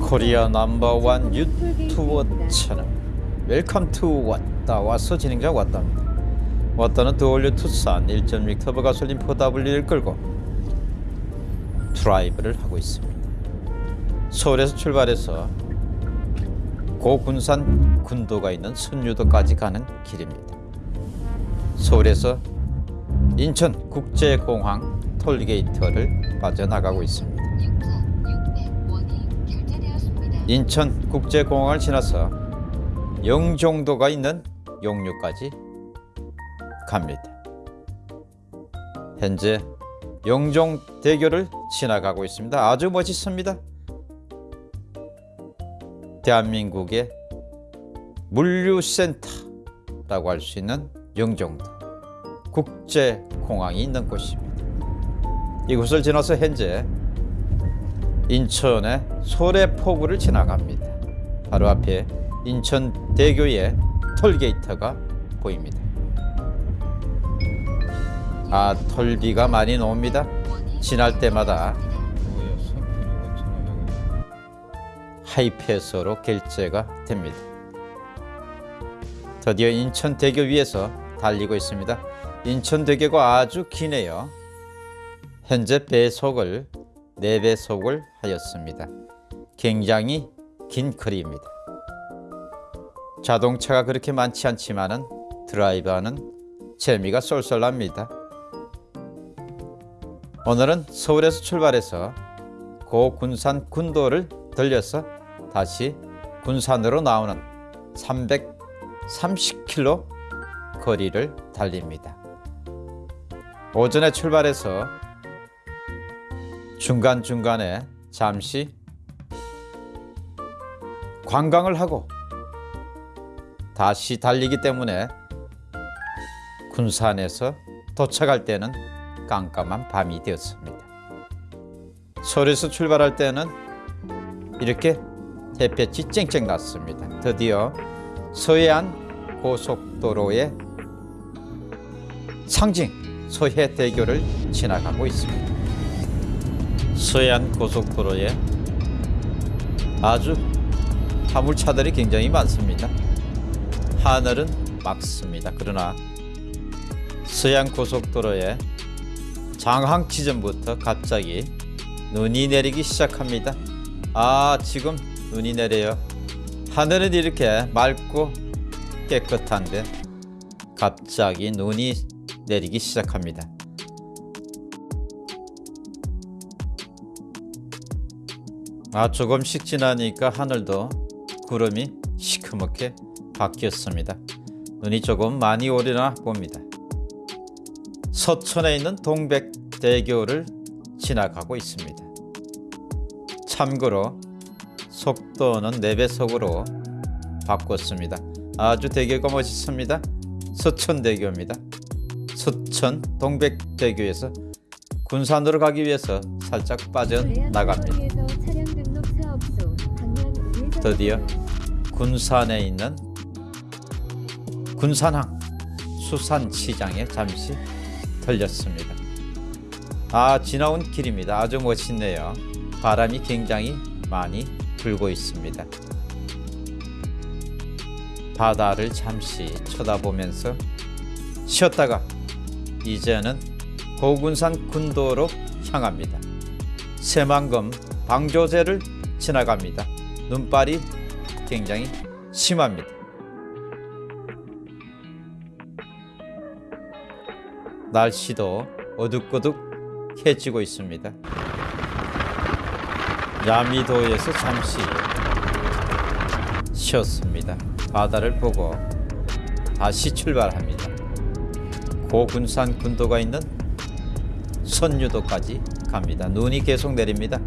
Korea number one 유튜버 채널 Welcome to 왔다. 와서 진행자 왔답니다. 왔다는 The All New 투싼 1.6 터보 가솔린 4W를 끌고 드라이브를 하고 있습니다. 서울에서 출발해서 고군산 군도가 있는 선유도까지 가는 길입니다. 서울에서 인천 국제공항 톨게이트를 빠져나가고 있습니다 인천 국제공항을 지나서 영종도가 있는 용류까지 갑니다. 현재 영종대교를 지나가고 있습니다. 아주 멋있습니다. 대한민국의 물류센터라고 할 수 있는 영종도 국제공항이 있는 곳입니다. 이곳을 지나서 현재 인천의 소래포구를 지나갑니다. 바로 앞에 인천대교의 톨게이트가 보입니다. 아 톨비가 많이 나옵니다. 지날 때마다 하이패스로 결제가 됩니다. 드디어 인천대교 위에서 달리고 있습니다. 인천대교가 아주 기네요. 현재 배속을 4배속을 하였습니다. 굉장히 긴 거리입니다. 자동차가 그렇게 많지 않지만 드라이브하는 재미가 쏠쏠합니다. 오늘은 서울에서 출발해서 고군산 군도를 들려서 다시 군산으로 나오는 330km 거리를 달립니다. 오전에 출발해서 중간중간에 잠시 관광을 하고 다시 달리기 때문에 군산에서 도착할 때는 깜깜한 밤이 되었습니다. 서울에서 출발할 때는 이렇게 햇볕이 쨍쨍 났습니다. 드디어 서해안 고속도로의 상징 서해대교를 지나가고 있습니다. 서해안 고속도로에 아주 화물차들이 굉장히 많습니다. 하늘은 맑습니다. 그러나 서해안 고속도로에 장항 지점부터 갑자기 눈이 내리기 시작합니다. 아 지금 눈이 내려요. 하늘은 이렇게 맑고 깨끗한데 갑자기 눈이 내리기 시작합니다. 아 조금씩 지나니까 하늘도 구름이 시커멓게 바뀌었습니다. 눈이 조금 많이 오려나 봅니다. 서천에 있는 동백대교를 지나가고 있습니다. 참고로 속도는 4배속으로 바꿨습니다. 아주 대교가 멋있습니다. 서천대교입니다. 서천 동백대교에서 군산으로 가기 위해서 살짝 빠져나갑니다. 드디어 군산에 있는 군산항 수산시장에 잠시 들렸습니다. 아 지나온 길입니다. 아주 멋있네요. 바람이 굉장히 많이 불고 있습니다. 바다를 잠시 쳐다보면서 쉬었다가 이제는 고군산 군도로 향합니다. 새만금 방조제를 지나갑니다. 눈발이 굉장히 심합니다. 날씨도 어둑어둑해지고 있습니다. 야미도에서 잠시 쉬었습니다. 바다를 보고 다시 출발합니다. 고군산 군도가 있는 선유도까지 갑니다. 눈이 계속 내립니다.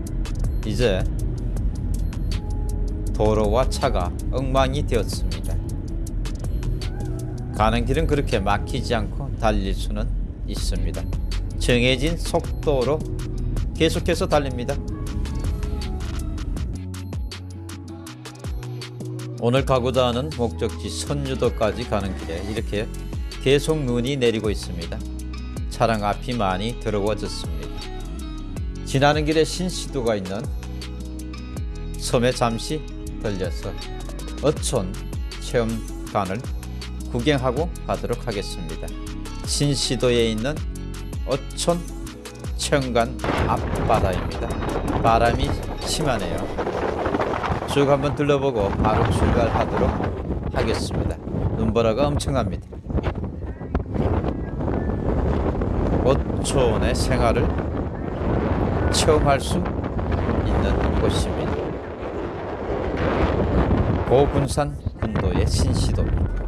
이제 도로와 차가 엉망이 되었습니다. 가는 길은 그렇게 막히지 않고 달릴 수는 있습니다. 정해진 속도로 계속해서 달립니다. 오늘 가고자 하는 목적지 선유도까지 가는 길에 이렇게 계속 눈이 내리고 있습니다. 차량 앞이 많이 더러워졌습니다. 지나는 길에 신시도가 있는 섬에 잠시 들려서 어촌 체험관을 구경하고 가도록 하겠습니다. 신시도에 있는 어촌 체험관 앞바다입니다. 바람이 심하네요. 쭉 한번 둘러보고 바로 출발하도록 하겠습니다. 눈보라가 엄청납니다. 어촌의 생활을 체험할 수 있는 곳입니다. 고군산 군도의 신시도입니다.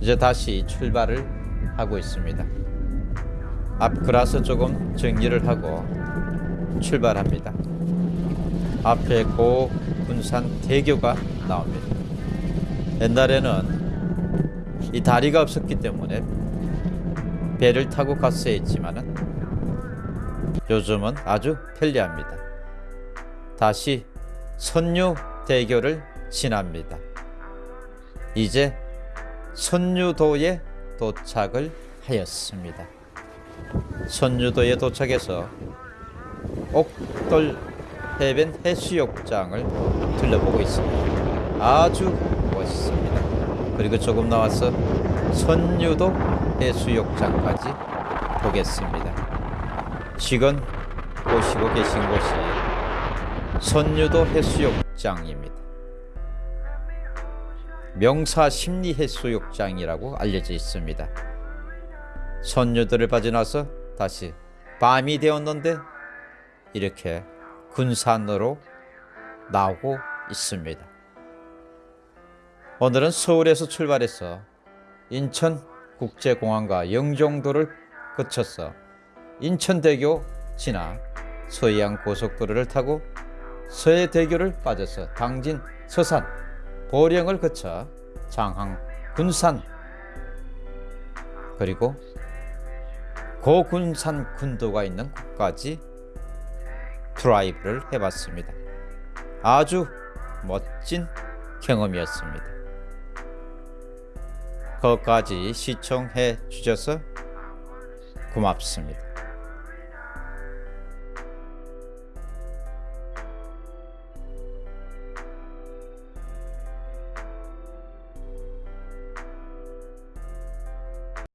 이제 다시 출발을 하고 있습니다. 앞 그라서 조금 정리를 하고 출발합니다. 앞에 고군산 대교가 나옵니다. 옛날에는 이 다리가 없었기 때문에 배를 타고 갔어야 했지만은 요즘은 아주 편리합니다. 다시 선유대교를 지납니다. 이제 선유도에 도착을 하였습니다. 선유도에 도착해서 옥돌 해변 해수욕장을 둘러보고 있습니다. 아주 멋있습니다. 그리고 조금 나와서 선유도 해수욕장까지 보겠습니다. 지금 보시고 계신 곳이 선유도 해수욕장입니다. 명사 심리 해수욕장이라고 알려져 있습니다. 선유도를 빠져나서 다시 밤이 되었는데 이렇게 군산으로 나오고 있습니다. 오늘은 서울에서 출발해서 인천국제공항과 영종도를 거쳐서 인천대교 지나 서해안 고속도로를 타고 서해대교를 빠져서 당진 서산 보령을 거쳐 장항 군산 그리고 고군산 군도가 있는 곳까지 드라이브를 해봤습니다. 아주 멋진 경험이었습니다. 거기까지 시청해 주셔서 고맙습니다.